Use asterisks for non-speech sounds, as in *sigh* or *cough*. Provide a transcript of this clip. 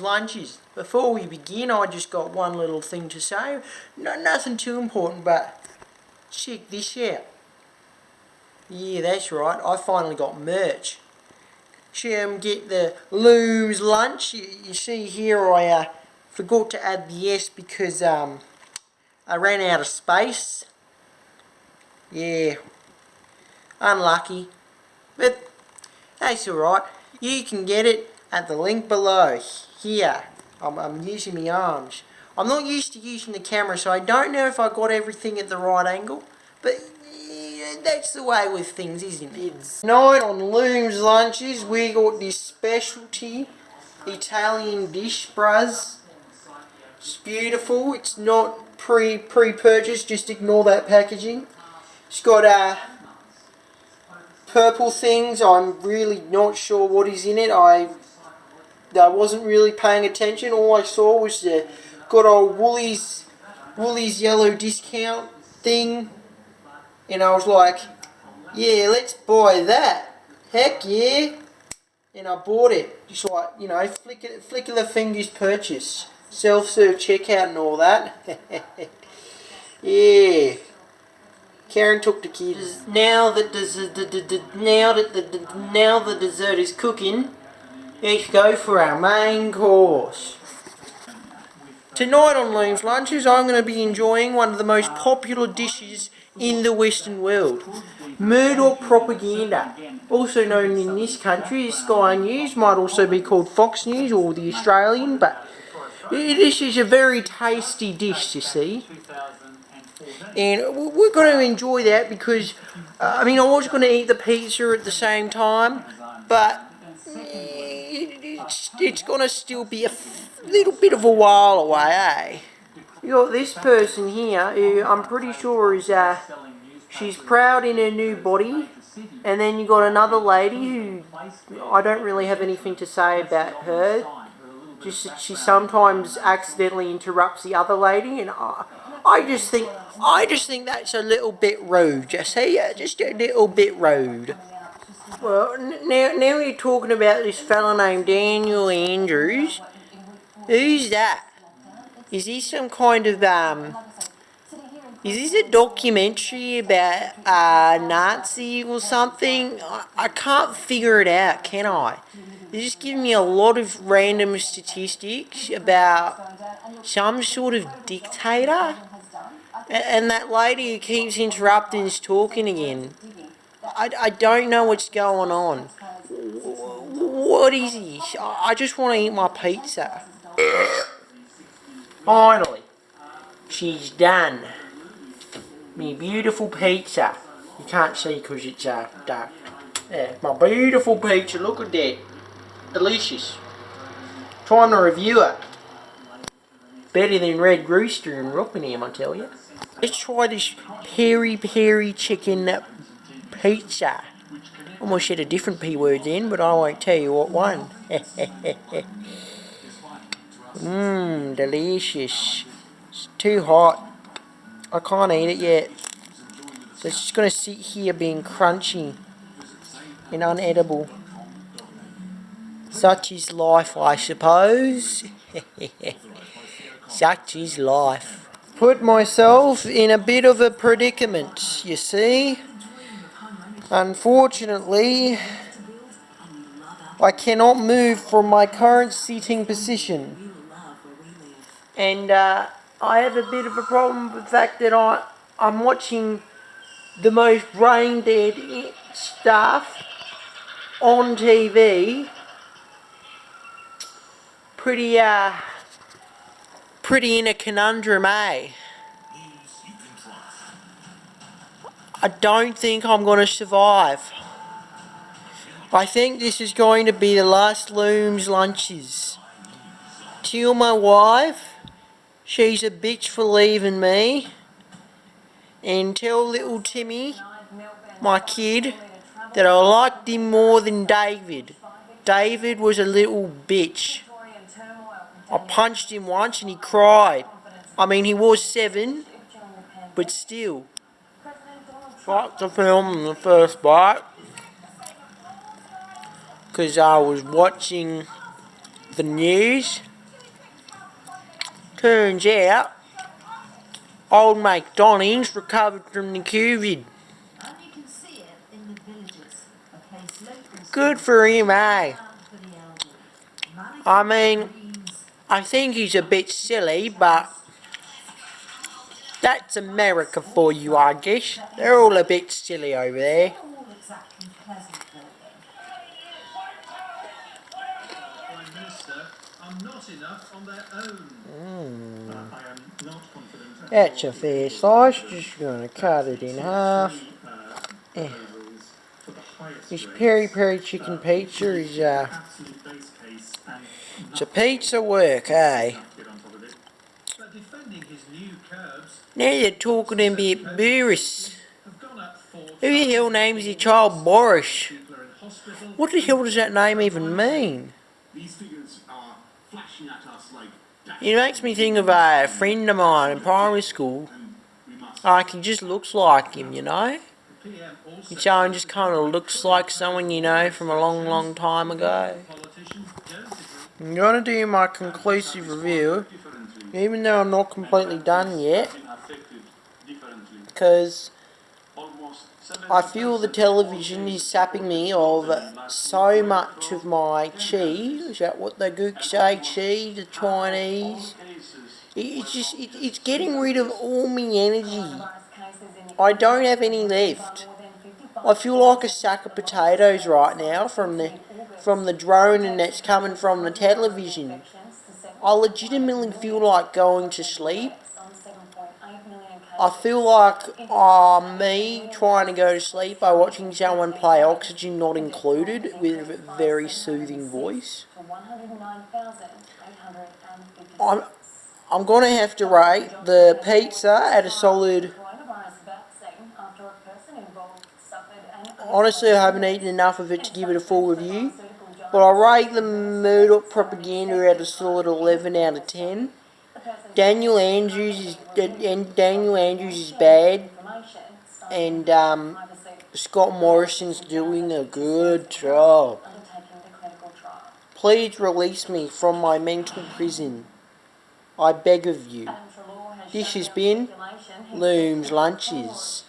Lunches. Before we begin, I just got one little thing to say. No, nothing too important, but check this out. Yeah, that's right. I finally got merch. Um, get the Looms lunch. You, you see here, I uh, forgot to add the S because um, I ran out of space. Yeah, unlucky. But that's alright. You can get it at the link below. Here. I'm, I'm using my arms. I'm not used to using the camera, so I don't know if I got everything at the right angle. But that's the way with things, isn't it? Tonight on Looms Lunches, we got this specialty Italian dish, bruz. It's beautiful. It's not pre pre purchased. Just ignore that packaging. It's got uh, purple things. I'm really not sure what is in it. I I wasn't really paying attention. All I saw was the good old Woolies Woolies yellow discount thing, and I was like, yeah, let's buy that. Heck yeah! And I bought it. Just like you know, flick flick of the fingers purchase, self-serve checkout and all that. *laughs* yeah. Karen took the kids. Now that the, now that the now the dessert is cooking, let's go for our main course. Tonight on Looms Lunches, I'm going to be enjoying one of the most popular dishes in the Western world. Murdoch propaganda, also known in this country as Sky News, might also be called Fox News or the Australian, but this is a very tasty dish, you see and we're going to enjoy that because uh, I mean I was going to eat the pizza at the same time but it's, it's going to still be a little bit of a while away eh you got this person here who I'm pretty sure is uh, she's proud in her new body and then you got another lady who I don't really have anything to say about her just she sometimes accidentally interrupts the other lady and I, I just think I just think that's a little bit rude. Say yeah, just a little bit rude. Well, now now we're talking about this fellow named Daniel Andrews. Who's that? Is he some kind of um? Is this a documentary about a Nazi or something? I, I can't figure it out, can I? They're just giving me a lot of random statistics about some sort of dictator. And that lady who keeps interrupting is talking again. I, I don't know what's going on. What is he? I just want to eat my pizza. Finally, she's done. Me beautiful pizza. You can't see because it's uh, dark. Yeah, my beautiful pizza. Look at that. Delicious. Time to review it. Better than Red Rooster and Rockingham, I tell you. Let's try this peri peri chicken pizza. Almost said a different P word then, but I won't tell you what one. *laughs* Mmm, delicious. It's too hot. I can't eat it yet. So it's just going to sit here being crunchy and unedible. Such is life, I suppose. *laughs* Such is life put myself in a bit of a predicament, you see. Unfortunately, I cannot move from my current seating position. And uh, I have a bit of a problem with the fact that I, I'm watching the most brain dead stuff on TV. Pretty, uh, pretty in a conundrum, eh? I don't think I'm going to survive. I think this is going to be the last Looms lunches. Tell my wife she's a bitch for leaving me. And tell little Timmy, my kid, that I liked him more than David. David was a little bitch. I punched him once and he cried. I mean, he was seven, but still. Fuck the film in the first bite. Because I was watching the news. Turns out, old Donny's recovered from the COVID. Good for him, eh? I mean, I think he's a bit silly, but that's America for you, I guess. They're all a bit silly over there. all exactly pleasant for them. Prime Minister are not enough on their own. Mm. I am not confident. at That's a fair slice, just gonna cut it in half. three, proposals for the highest This peri peri chicken pizza is, uh, Absolute base case and it's a pizza work, eh? not get on top of it. But defending his new curbs Now you're talking a bit Boris. Who the hell names your child Boris? What the hell does that name even mean? It makes me think of a friend of mine in primary school. Like he just looks like him, you know? Your child just kind of looks like someone you know from a long, long time ago. I'm gonna do my conclusive review, even though I'm not completely done yet. Because I feel the television is sapping me of so much of my chi. Is that what the gooks say? Chi, the Chinese. It's just, it, it's getting rid of all my energy. I don't have any left. I feel like a sack of potatoes right now from the from the drone and that's coming from the television. I legitimately feel like going to sleep. I feel like uh, me trying to go to sleep by watching someone play Oxygen Not Included with a very soothing voice. I'm, I'm going to have to rate the pizza at a solid... Honestly, I haven't eaten enough of it to give it a full review. But I rate the Murdoch propaganda at a solid 11 out of 10. Daniel Andrews is and Daniel Andrews is bad, and um, Scott Morrison's doing a good job. Please release me from my mental prison. I beg of you. This has been Looms Lunches.